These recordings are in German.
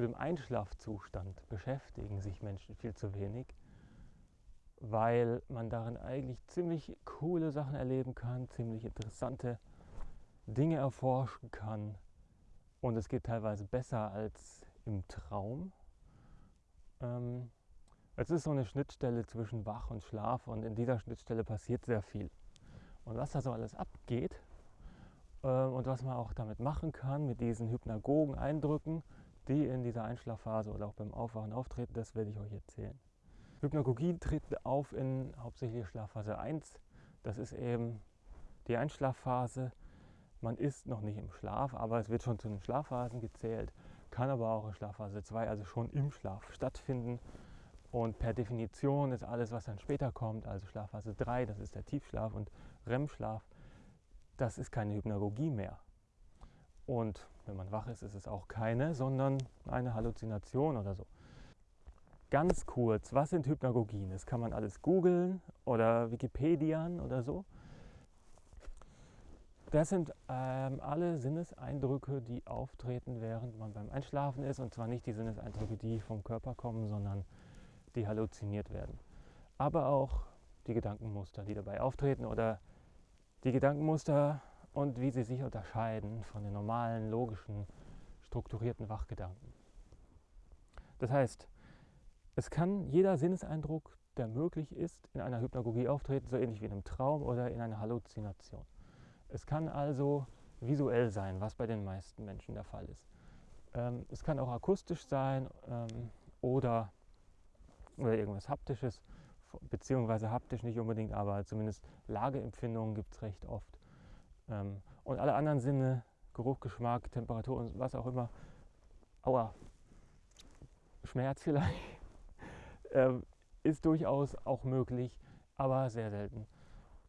mit dem Einschlafzustand beschäftigen sich Menschen viel zu wenig, weil man darin eigentlich ziemlich coole Sachen erleben kann, ziemlich interessante Dinge erforschen kann und es geht teilweise besser als im Traum. Ähm, es ist so eine Schnittstelle zwischen Wach und Schlaf und in dieser Schnittstelle passiert sehr viel. Und was da so alles abgeht äh, und was man auch damit machen kann, mit diesen hypnagogen Eindrücken, die in dieser Einschlafphase oder auch beim Aufwachen auftreten, das werde ich euch erzählen. Hypnagogie tritt auf in hauptsächlich Schlafphase 1. Das ist eben die Einschlafphase. Man ist noch nicht im Schlaf, aber es wird schon zu den Schlafphasen gezählt, kann aber auch in Schlafphase 2, also schon im Schlaf stattfinden. Und per Definition ist alles, was dann später kommt, also Schlafphase 3, das ist der Tiefschlaf und REM-Schlaf, das ist keine Hypnagogie mehr. Und wenn man wach ist, ist es auch keine, sondern eine Halluzination oder so. Ganz kurz, was sind Hypnagogien? Das kann man alles googeln oder Wikipedian oder so. Das sind ähm, alle Sinneseindrücke, die auftreten, während man beim Einschlafen ist. Und zwar nicht die Sinneseindrücke, die vom Körper kommen, sondern die halluziniert werden. Aber auch die Gedankenmuster, die dabei auftreten oder die Gedankenmuster und wie sie sich unterscheiden von den normalen, logischen, strukturierten Wachgedanken. Das heißt, es kann jeder Sinneseindruck, der möglich ist, in einer Hypnagogie auftreten, so ähnlich wie in einem Traum oder in einer Halluzination. Es kann also visuell sein, was bei den meisten Menschen der Fall ist. Ähm, es kann auch akustisch sein ähm, oder, oder irgendwas Haptisches, beziehungsweise haptisch nicht unbedingt, aber zumindest Lageempfindungen gibt es recht oft. Ähm, und alle anderen Sinne, Geruch, Geschmack, Temperatur und was auch immer, aua, Schmerz vielleicht, äh, ist durchaus auch möglich, aber sehr selten.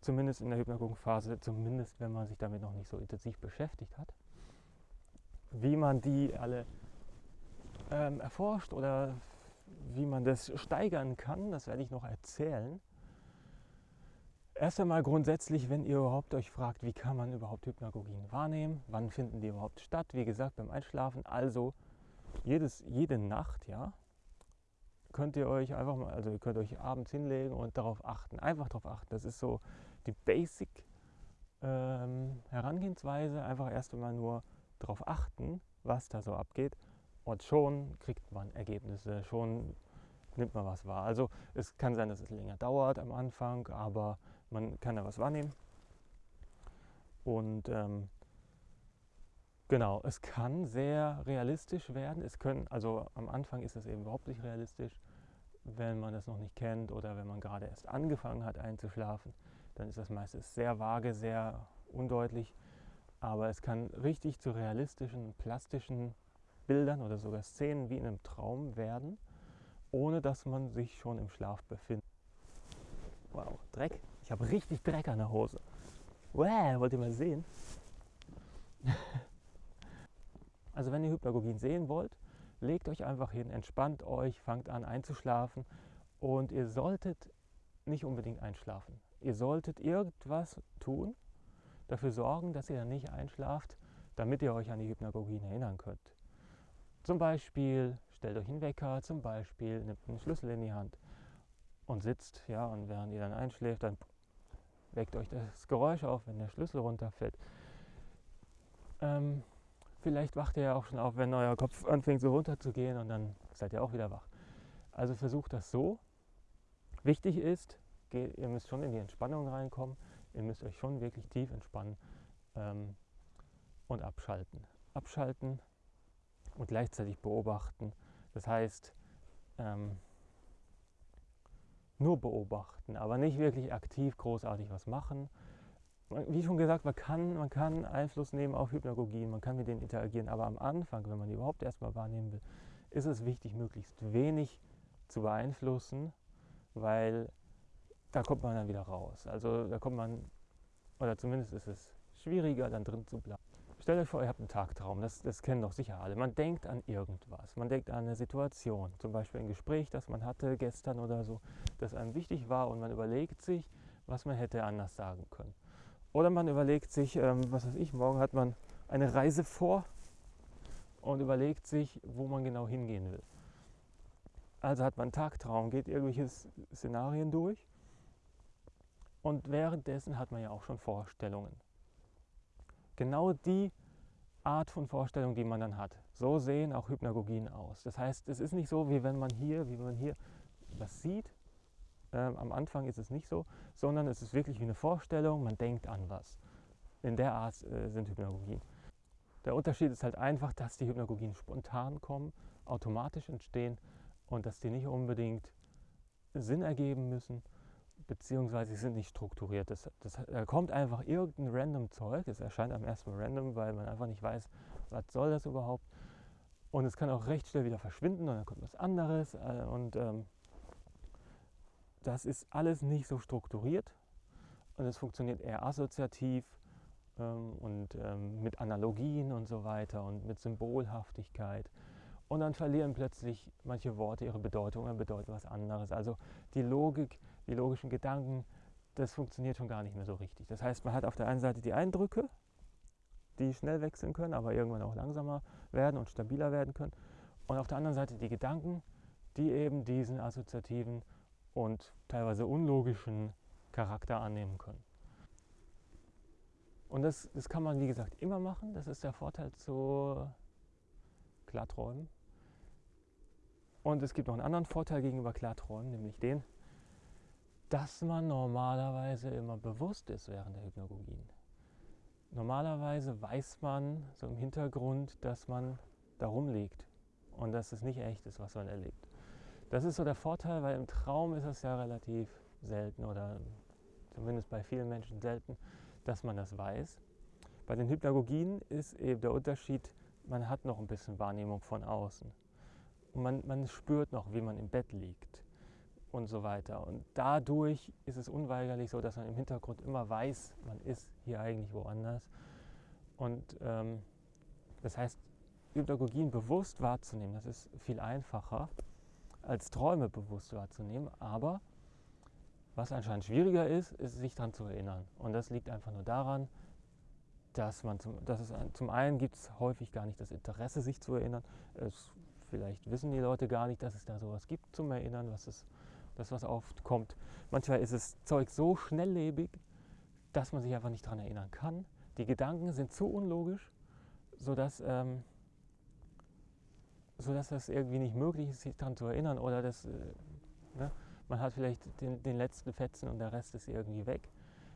Zumindest in der Hypnagogenphase, zumindest wenn man sich damit noch nicht so intensiv beschäftigt hat. Wie man die alle ähm, erforscht oder wie man das steigern kann, das werde ich noch erzählen. Erst einmal grundsätzlich, wenn ihr überhaupt euch fragt, wie kann man überhaupt Hypnagogien wahrnehmen, wann finden die überhaupt statt, wie gesagt beim Einschlafen, also jedes, jede Nacht, ja, könnt ihr euch einfach mal, also ihr könnt euch abends hinlegen und darauf achten, einfach darauf achten. Das ist so die Basic ähm, Herangehensweise, einfach erst einmal nur darauf achten, was da so abgeht. Und schon kriegt man Ergebnisse, schon nimmt man was wahr. Also es kann sein, dass es länger dauert am Anfang, aber man kann da was wahrnehmen. Und ähm, genau, es kann sehr realistisch werden. Es können, also am Anfang ist es eben überhaupt nicht realistisch, wenn man das noch nicht kennt oder wenn man gerade erst angefangen hat einzuschlafen, dann ist das meistens sehr vage, sehr undeutlich. Aber es kann richtig zu realistischen, plastischen Bildern oder sogar Szenen wie in einem Traum werden, ohne dass man sich schon im Schlaf befindet. Wow, Dreck. Ich habe richtig Dreck an der Hose. Wow, wollt ihr mal sehen? also wenn ihr Hypnagogien sehen wollt, legt euch einfach hin, entspannt euch, fangt an einzuschlafen und ihr solltet nicht unbedingt einschlafen. Ihr solltet irgendwas tun, dafür sorgen, dass ihr dann nicht einschlaft, damit ihr euch an die Hypnagogien erinnern könnt. Zum Beispiel stellt euch einen Wecker, zum Beispiel nehmt einen Schlüssel in die Hand und sitzt, ja, und während ihr dann einschläft, dann weckt euch das Geräusch auf, wenn der Schlüssel runterfällt. Ähm, vielleicht wacht ihr ja auch schon auf, wenn euer Kopf anfängt so runterzugehen und dann seid ihr auch wieder wach. Also versucht das so. Wichtig ist, ihr müsst schon in die Entspannung reinkommen, ihr müsst euch schon wirklich tief entspannen ähm, und abschalten. Abschalten und gleichzeitig beobachten. Das heißt, ähm, nur beobachten, aber nicht wirklich aktiv großartig was machen. Wie schon gesagt, man kann, man kann Einfluss nehmen auf Hypnagogien, man kann mit denen interagieren, aber am Anfang, wenn man die überhaupt erstmal wahrnehmen will, ist es wichtig, möglichst wenig zu beeinflussen, weil da kommt man dann wieder raus. Also da kommt man, oder zumindest ist es schwieriger, dann drin zu bleiben. Stellt euch vor, ihr habt einen Tagtraum, das, das kennen doch sicher alle. Man denkt an irgendwas, man denkt an eine Situation, zum Beispiel ein Gespräch, das man hatte gestern oder so, das einem wichtig war und man überlegt sich, was man hätte anders sagen können. Oder man überlegt sich, ähm, was weiß ich, morgen hat man eine Reise vor und überlegt sich, wo man genau hingehen will. Also hat man einen Tagtraum, geht irgendwelche Szenarien durch und währenddessen hat man ja auch schon Vorstellungen. Genau die Art von Vorstellung, die man dann hat. So sehen auch Hypnagogien aus. Das heißt, es ist nicht so, wie wenn man hier, wie man hier was sieht. Ähm, am Anfang ist es nicht so, sondern es ist wirklich wie eine Vorstellung, man denkt an was. In der Art äh, sind Hypnagogien. Der Unterschied ist halt einfach, dass die Hypnagogien spontan kommen, automatisch entstehen und dass die nicht unbedingt Sinn ergeben müssen, beziehungsweise sie sind nicht strukturiert. Das, das, da kommt einfach irgendein random Zeug, es erscheint am ersten Mal random, weil man einfach nicht weiß, was soll das überhaupt. Und es kann auch recht schnell wieder verschwinden und dann kommt was anderes. Äh, und ähm, das ist alles nicht so strukturiert und es funktioniert eher assoziativ ähm, und ähm, mit Analogien und so weiter und mit Symbolhaftigkeit. Und dann verlieren plötzlich manche Worte ihre Bedeutung und bedeuten was anderes. Also die Logik, die logischen Gedanken, das funktioniert schon gar nicht mehr so richtig. Das heißt, man hat auf der einen Seite die Eindrücke, die schnell wechseln können, aber irgendwann auch langsamer werden und stabiler werden können. Und auf der anderen Seite die Gedanken, die eben diesen assoziativen und teilweise unlogischen Charakter annehmen können. Und das, das kann man, wie gesagt, immer machen. Das ist der Vorteil zu Klarträumen. Und es gibt noch einen anderen Vorteil gegenüber Klarträumen, nämlich den, dass man normalerweise immer bewusst ist während der Hypnagogien. Normalerweise weiß man so im Hintergrund, dass man da rumliegt und dass es nicht echt ist, was man erlebt. Das ist so der Vorteil, weil im Traum ist es ja relativ selten oder zumindest bei vielen Menschen selten, dass man das weiß. Bei den Hypnagogien ist eben der Unterschied, man hat noch ein bisschen Wahrnehmung von außen. Und man, man spürt noch, wie man im Bett liegt und so weiter. Und dadurch ist es unweigerlich so, dass man im Hintergrund immer weiß, man ist hier eigentlich woanders. Und ähm, das heißt, Hypnagogien bewusst wahrzunehmen, das ist viel einfacher als Träume bewusst wahrzunehmen. Aber was anscheinend schwieriger ist, ist sich daran zu erinnern. Und das liegt einfach nur daran, dass man zum, dass es zum einen gibt es häufig gar nicht das Interesse, sich zu erinnern. Es, vielleicht wissen die Leute gar nicht, dass es da sowas gibt zum Erinnern, was es, das was oft kommt. Manchmal ist das Zeug so schnelllebig, dass man sich einfach nicht daran erinnern kann. Die Gedanken sind zu unlogisch, sodass, ähm, sodass das irgendwie nicht möglich ist, sich daran zu erinnern. Oder das, äh, ne? man hat vielleicht den, den letzten Fetzen und der Rest ist irgendwie weg,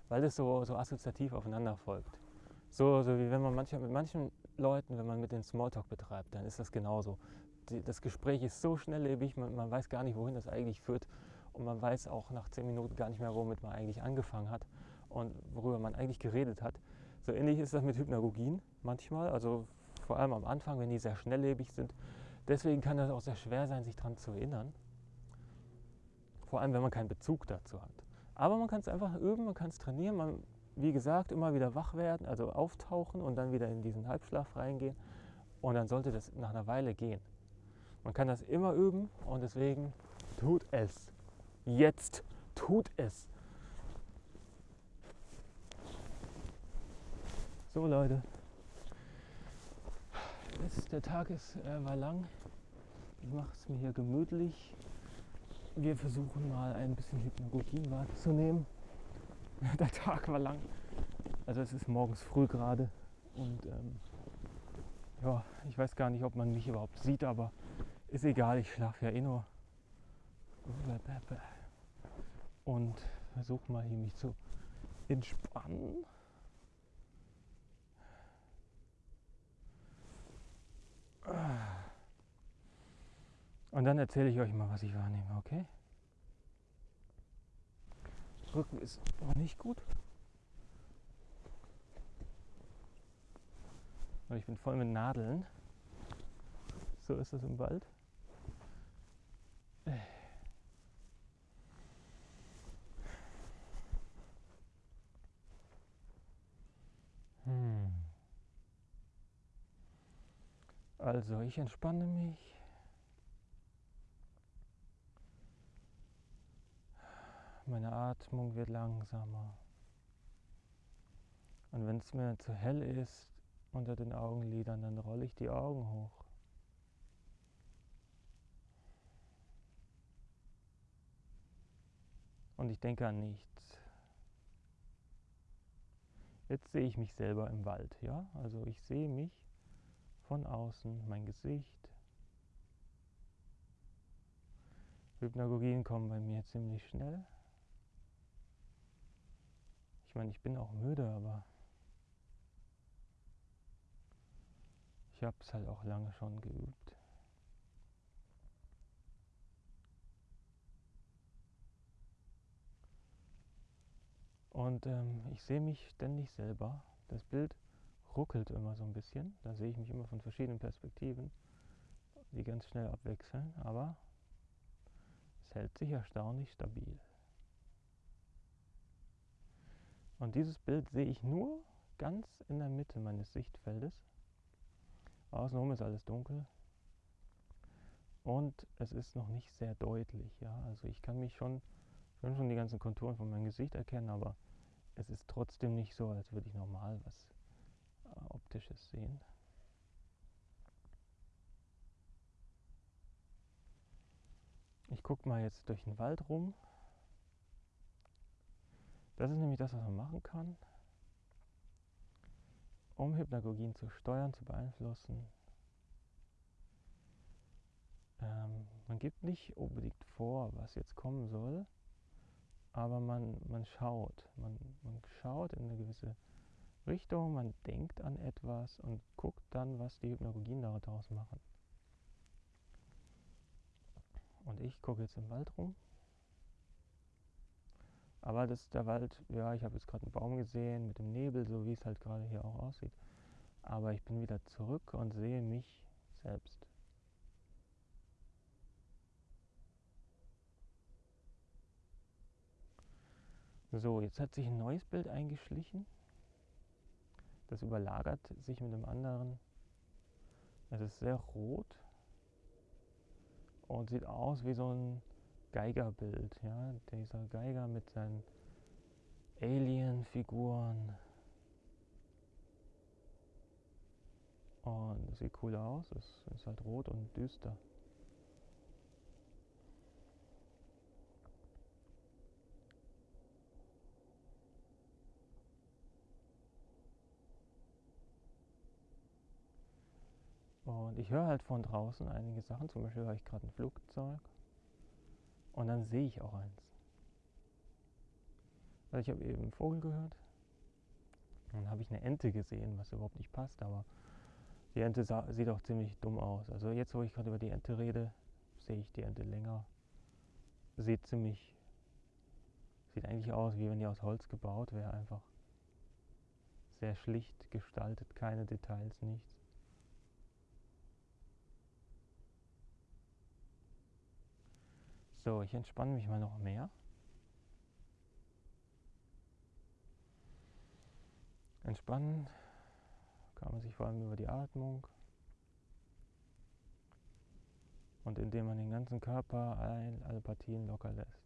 weil es so, so assoziativ aufeinander folgt. So, so wie wenn man manchmal mit manchen Leuten, wenn man mit den Smalltalk betreibt, dann ist das genauso. Das Gespräch ist so schnelllebig, man, man weiß gar nicht, wohin das eigentlich führt. Und man weiß auch nach zehn Minuten gar nicht mehr, womit man eigentlich angefangen hat und worüber man eigentlich geredet hat. So ähnlich ist das mit Hypnagogien manchmal, also vor allem am Anfang, wenn die sehr schnelllebig sind. Deswegen kann das auch sehr schwer sein, sich daran zu erinnern. Vor allem, wenn man keinen Bezug dazu hat. Aber man kann es einfach üben, man kann es trainieren. Man wie gesagt, immer wieder wach werden, also auftauchen und dann wieder in diesen Halbschlaf reingehen. Und dann sollte das nach einer Weile gehen. Man kann das immer üben und deswegen tut es. Jetzt tut es. So Leute, es, der Tag ist, äh, war lang. Ich mache es mir hier gemütlich. Wir versuchen mal ein bisschen Hypnagogie wahrzunehmen. der Tag war lang. Also es ist morgens früh gerade und ähm, ja, ich weiß gar nicht, ob man mich überhaupt sieht, aber ist egal, ich schlafe ja eh nur. Und versuche mal hier mich zu entspannen. Und dann erzähle ich euch mal, was ich wahrnehme, okay? Rücken ist aber nicht gut. Ich bin voll mit Nadeln. So ist es im Wald. Also ich entspanne mich. Meine Atmung wird langsamer. Und wenn es mir zu hell ist unter den Augenlidern, dann rolle ich die Augen hoch. Und ich denke an nichts. Jetzt sehe ich mich selber im Wald, ja? Also ich sehe mich von außen, mein Gesicht. Hypnagogien kommen bei mir ziemlich schnell. Ich meine, ich bin auch müde, aber ich habe es halt auch lange schon geübt. Und ähm, ich sehe mich ständig selber. Das Bild ruckelt immer so ein bisschen. Da sehe ich mich immer von verschiedenen Perspektiven, die ganz schnell abwechseln. Aber es hält sich erstaunlich stabil. Und dieses Bild sehe ich nur ganz in der Mitte meines Sichtfeldes. Außenrum ist alles dunkel. Und es ist noch nicht sehr deutlich. Ja? Also ich kann mich schon, schon, schon die ganzen Konturen von meinem Gesicht erkennen, aber es ist trotzdem nicht so, als würde ich normal was Optisches sehen. Ich gucke mal jetzt durch den Wald rum. Das ist nämlich das, was man machen kann, um Hypnagogien zu steuern, zu beeinflussen. Ähm, man gibt nicht unbedingt vor, was jetzt kommen soll, aber man, man schaut. Man, man schaut in eine gewisse Richtung, man denkt an etwas und guckt dann, was die Hypnagogien daraus machen. Und ich gucke jetzt im Wald rum. Aber das ist der Wald, ja, ich habe jetzt gerade einen Baum gesehen mit dem Nebel, so wie es halt gerade hier auch aussieht. Aber ich bin wieder zurück und sehe mich selbst. So, jetzt hat sich ein neues Bild eingeschlichen. Das überlagert sich mit dem anderen. Es ist sehr rot und sieht aus wie so ein Geigerbild. Ja? Dieser Geiger mit seinen Alien-Figuren. Und es sieht cool aus. Es ist halt rot und düster. Und ich höre halt von draußen einige Sachen, zum Beispiel höre ich gerade ein Flugzeug und dann sehe ich auch eins. Also ich habe eben einen Vogel gehört, dann habe ich eine Ente gesehen, was überhaupt nicht passt, aber die Ente sah, sieht auch ziemlich dumm aus. Also jetzt, wo ich gerade über die Ente rede, sehe ich die Ente länger. Sieht ziemlich, sieht eigentlich aus, wie wenn die aus Holz gebaut wäre, einfach sehr schlicht gestaltet, keine Details, nichts. So, ich entspanne mich mal noch mehr. Entspannen kann man sich vor allem über die Atmung und indem man den ganzen Körper, alle Partien locker lässt.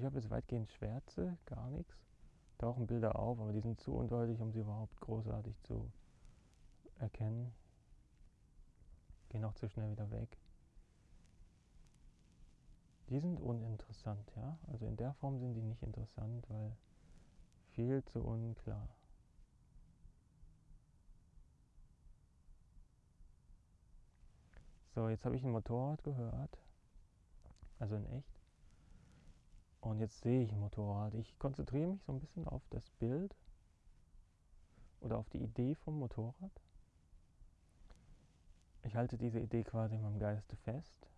Ich habe jetzt weitgehend Schwärze, gar nichts. Tauchen Bilder auf, aber die sind zu undeutlich, um sie überhaupt großartig zu erkennen. Gehen auch zu schnell wieder weg. Die sind uninteressant, ja. Also in der Form sind die nicht interessant, weil viel zu unklar. So, jetzt habe ich ein Motorrad gehört. Also in echt. Und jetzt sehe ich ein Motorrad. Ich konzentriere mich so ein bisschen auf das Bild oder auf die Idee vom Motorrad. Ich halte diese Idee quasi in meinem Geiste fest.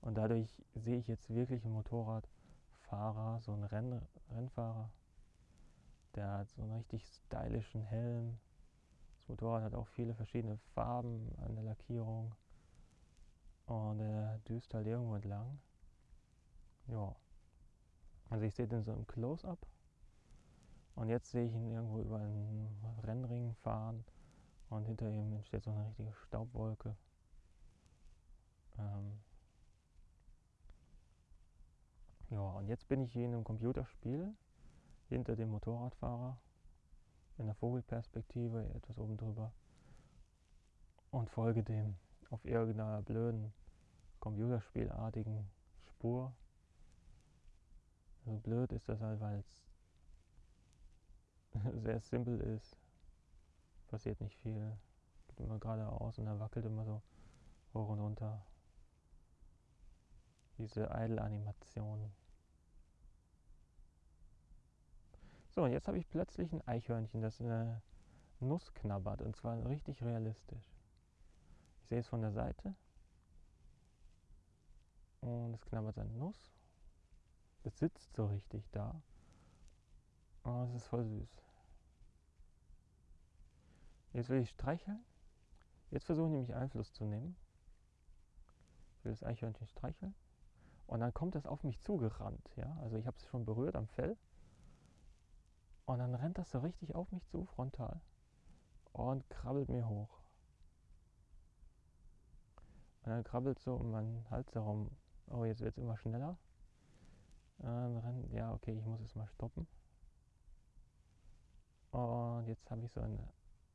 Und dadurch sehe ich jetzt wirklich einen Motorradfahrer, so einen Renn Rennfahrer. Der hat so einen richtig stylischen Helm. Das Motorrad hat auch viele verschiedene Farben an der Lackierung. Und er düst halt irgendwo entlang. Ja. Also ich sehe den so im Close-up. Und jetzt sehe ich ihn irgendwo über einen Rennring fahren. Und hinter ihm entsteht so eine richtige Staubwolke. Ähm. Ja, und jetzt bin ich hier in einem Computerspiel hinter dem Motorradfahrer. In der Vogelperspektive, etwas oben drüber. Und folge dem auf irgendeiner blöden Computerspielartigen Spur. So blöd ist das halt, weil es sehr simpel ist. Passiert nicht viel. Geht immer geradeaus und er wackelt immer so hoch und runter. Diese Idle-Animation. So, und jetzt habe ich plötzlich ein Eichhörnchen, das eine Nuss knabbert und zwar richtig realistisch. Ich sehe es von der Seite und es knabbert seine Nuss. Es sitzt so richtig da. Oh, es ist voll süß. Jetzt will ich streicheln. Jetzt versuche ich nämlich Einfluss zu nehmen. Ich will das Eichhörnchen streicheln. Und dann kommt es auf mich zugerannt. Ja? Also ich habe es schon berührt am Fell. Und dann rennt das so richtig auf mich zu, frontal. Und krabbelt mir hoch. Und dann krabbelt so um meinen Hals herum. Oh, jetzt wird es immer schneller. Rennt, ja, okay, ich muss es mal stoppen. Und jetzt habe ich so eine,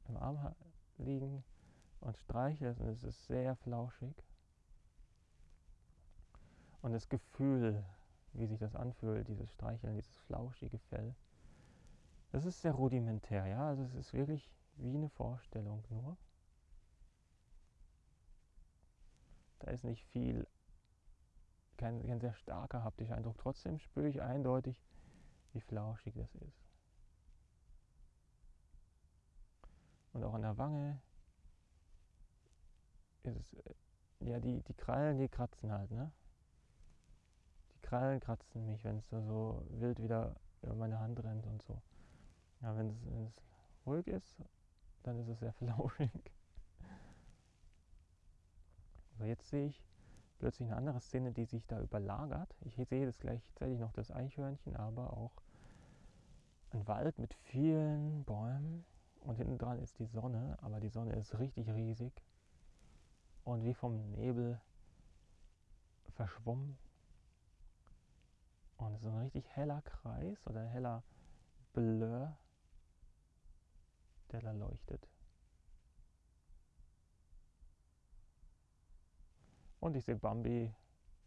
im Arm liegen und streiche es und es ist sehr flauschig. Und das Gefühl, wie sich das anfühlt, dieses Streicheln, dieses flauschige Fell, das ist sehr rudimentär, ja. Also es ist wirklich wie eine Vorstellung nur. Da ist nicht viel, kein, kein sehr starker haptischer Eindruck. Trotzdem spüre ich eindeutig, wie flauschig das ist. Und auch an der Wange ist es, äh, ja, die, die Krallen, die kratzen halt, ne? Die Krallen kratzen mich, wenn es so, so wild wieder über meine Hand rennt und so. Ja, wenn es, wenn es ruhig ist, dann ist es sehr flauschig. So, jetzt sehe ich plötzlich eine andere Szene, die sich da überlagert. Ich sehe das gleichzeitig noch das Eichhörnchen, aber auch ein Wald mit vielen Bäumen und hinten dran ist die Sonne, aber die Sonne ist richtig riesig und wie vom Nebel verschwommen. Und es ist ein richtig heller Kreis oder heller Blur, der da leuchtet. Und ich sehe Bambi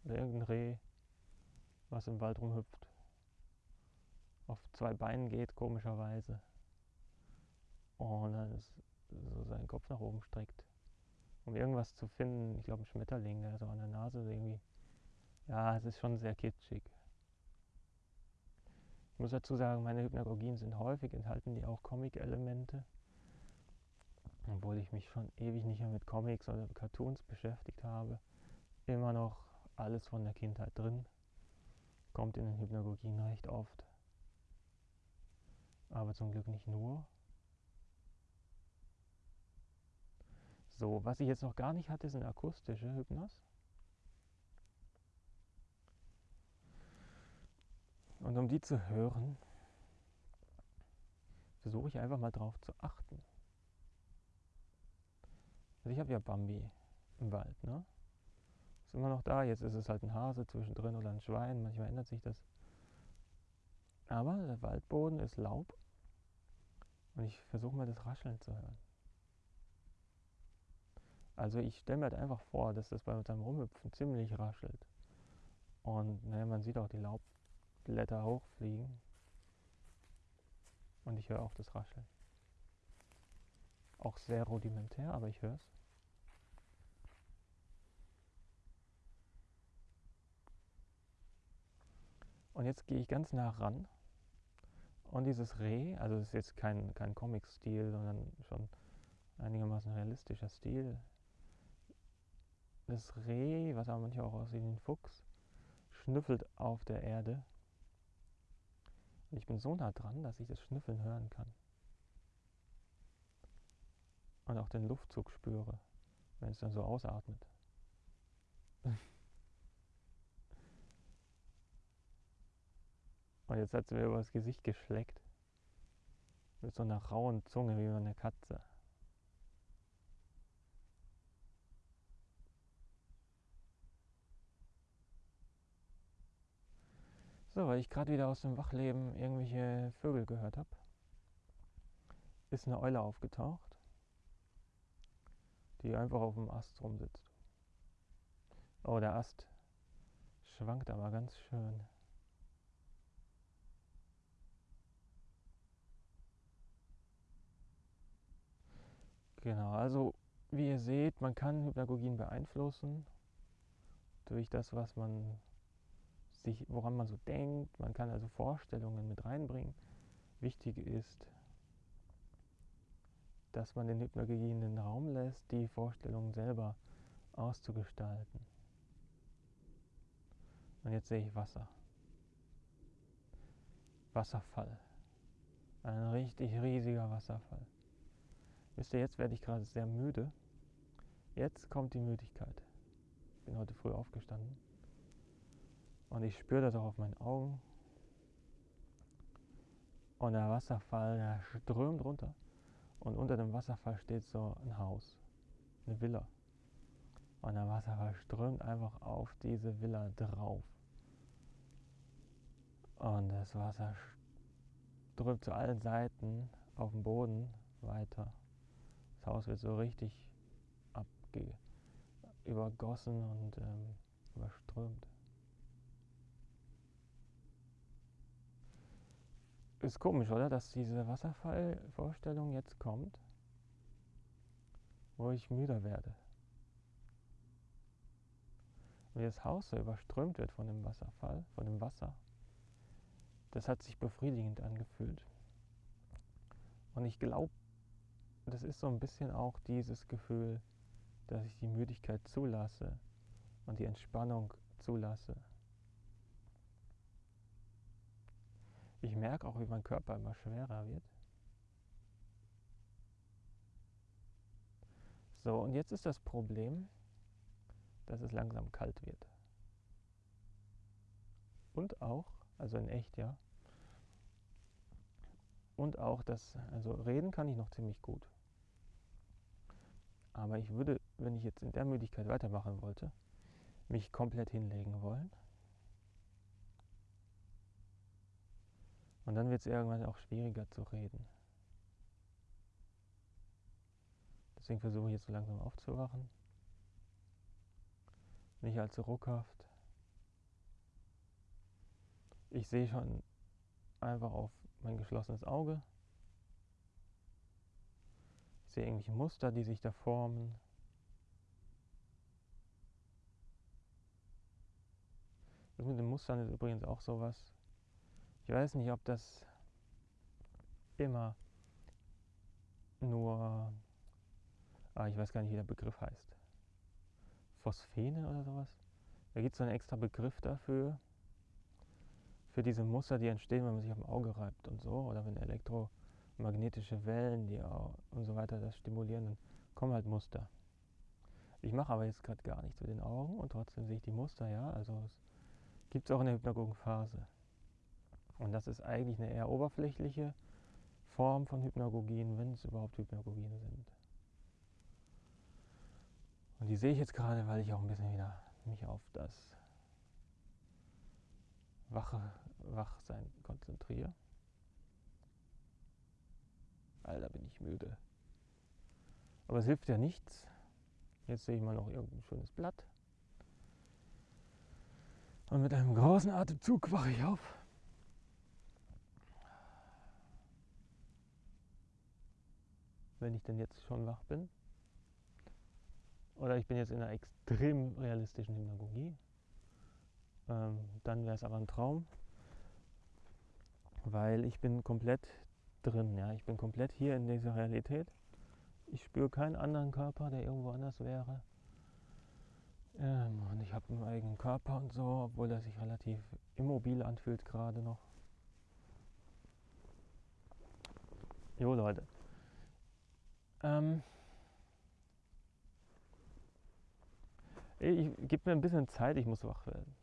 oder irgendein Reh, was im Wald rumhüpft. Auf zwei Beinen geht, komischerweise. Und dann so seinen Kopf nach oben streckt. Um irgendwas zu finden, ich glaube ein Schmetterling, der so an der Nase irgendwie. Ja, es ist schon sehr kitschig. Ich muss dazu sagen, meine Hypnagogien sind häufig, enthalten die auch Comic-Elemente. Obwohl ich mich schon ewig nicht mehr mit Comics oder Cartoons beschäftigt habe immer noch alles von der Kindheit drin. Kommt in den Hypnagogien recht oft. Aber zum Glück nicht nur. So, was ich jetzt noch gar nicht hatte, sind akustische Hypnos. Und um die zu hören, versuche ich einfach mal drauf zu achten. Also ich habe ja Bambi im Wald, ne? Ist immer noch da. Jetzt ist es halt ein Hase zwischendrin oder ein Schwein. Manchmal ändert sich das. Aber der Waldboden ist Laub und ich versuche mal das Rascheln zu hören. Also ich stelle mir halt einfach vor, dass das bei seinem Rumhüpfen ziemlich raschelt. Und naja, man sieht auch die Laubblätter hochfliegen. Und ich höre auch das Rascheln. Auch sehr rudimentär, aber ich höre es. Und jetzt gehe ich ganz nah ran. Und dieses Reh, also es ist jetzt kein, kein Comic-Stil, sondern schon einigermaßen realistischer Stil. Das Reh, was aber manchmal auch aussieht wie ein Fuchs, schnüffelt auf der Erde. Und ich bin so nah dran, dass ich das Schnüffeln hören kann. Und auch den Luftzug spüre, wenn es dann so ausatmet. Und jetzt hat sie mir über das Gesicht geschleckt. Mit so einer rauen Zunge wie eine Katze. So, weil ich gerade wieder aus dem Wachleben irgendwelche Vögel gehört habe, ist eine Eule aufgetaucht, die einfach auf dem Ast rumsitzt. Oh, der Ast schwankt aber ganz schön. Genau, also wie ihr seht, man kann Hypnagogien beeinflussen durch das, was man sich, woran man so denkt. Man kann also Vorstellungen mit reinbringen. Wichtig ist, dass man den Hypnagogien den Raum lässt, die Vorstellungen selber auszugestalten. Und jetzt sehe ich Wasser. Wasserfall. Ein richtig riesiger Wasserfall. Wisst ihr, jetzt werde ich gerade sehr müde. Jetzt kommt die Müdigkeit. Ich bin heute früh aufgestanden. Und ich spüre das auch auf meinen Augen. Und der Wasserfall, der strömt runter. Und unter dem Wasserfall steht so ein Haus, eine Villa. Und der Wasserfall strömt einfach auf diese Villa drauf. Und das Wasser strömt zu allen Seiten auf den Boden weiter. Das Haus wird so richtig abge übergossen und ähm, überströmt. Ist komisch, oder? Dass diese Wasserfallvorstellung jetzt kommt, wo ich müder werde. Wie das Haus so überströmt wird von dem Wasserfall, von dem Wasser. Das hat sich befriedigend angefühlt. Und ich glaube, das ist so ein bisschen auch dieses Gefühl, dass ich die Müdigkeit zulasse und die Entspannung zulasse. Ich merke auch, wie mein Körper immer schwerer wird. So, und jetzt ist das Problem, dass es langsam kalt wird. Und auch, also in echt, ja. Und auch das, also reden kann ich noch ziemlich gut. Aber ich würde, wenn ich jetzt in der Müdigkeit weitermachen wollte, mich komplett hinlegen wollen Und dann wird es irgendwann auch schwieriger zu reden. Deswegen versuche ich jetzt so langsam aufzuwachen. Nicht allzu ruckhaft. Ich sehe schon einfach auf mein geschlossenes Auge. Sehe irgendwelche Muster, die sich da formen. Das mit den Mustern ist übrigens auch sowas. Ich weiß nicht, ob das immer nur, ah, ich weiß gar nicht, wie der Begriff heißt. Phosphene oder sowas. Da gibt es so einen extra Begriff dafür, für diese Muster, die entstehen, wenn man sich auf dem Auge reibt und so, oder wenn elektromagnetische Wellen die auch, und so weiter das stimulieren, dann kommen halt Muster. Ich mache aber jetzt gerade gar nichts mit den Augen und trotzdem sehe ich die Muster, ja. Also es gibt es auch in der Hypnagogenphase. Und das ist eigentlich eine eher oberflächliche Form von Hypnagogien, wenn es überhaupt Hypnagogien sind. Und die sehe ich jetzt gerade, weil ich auch ein bisschen wieder mich auf das Wache, Wachsein konzentriere. Alter, bin ich müde. Aber es hilft ja nichts. Jetzt sehe ich mal noch irgendein schönes Blatt. Und mit einem großen Atemzug wache ich auf. wenn ich denn jetzt schon wach bin. Oder ich bin jetzt in einer extrem realistischen Hypnagogie. Ähm, dann wäre es aber ein Traum, weil ich bin komplett drin. Ja? Ich bin komplett hier in dieser Realität. Ich spüre keinen anderen Körper, der irgendwo anders wäre. Ähm, und ich habe einen eigenen Körper und so, obwohl er sich relativ immobil anfühlt gerade noch. Jo Leute, ähm, ich gebe mir ein bisschen Zeit, ich muss wach werden.